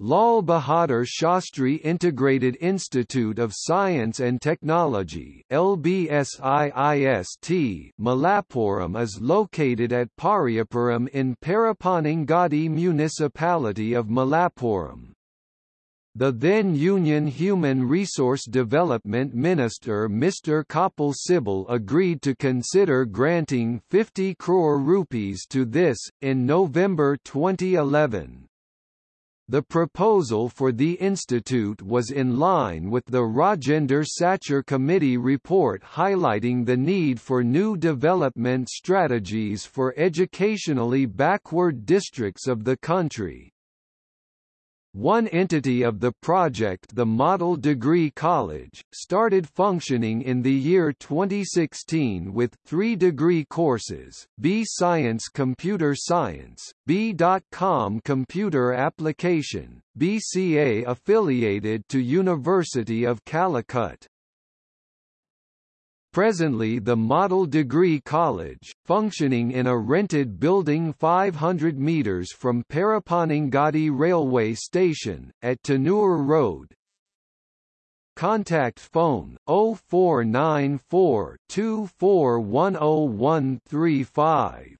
Lal Bahadur Shastri Integrated Institute of Science and Technology LBSIIST Malappuram is located at Pariyapuram in Parapanangadi municipality of Malappuram. The then Union Human Resource Development Minister Mr. Kapil Sibal agreed to consider granting 50 crore rupees to this, in November 2011. The proposal for the institute was in line with the Rajendra Sachar Committee report highlighting the need for new development strategies for educationally backward districts of the country. One entity of the project the Model Degree College, started functioning in the year 2016 with three degree courses, B Science Computer Science, B.Com Computer Application, BCA affiliated to University of Calicut. Presently the Model Degree College, functioning in a rented building 500 metres from Parapanangadi railway station, at Tanur Road. Contact phone 0494 2410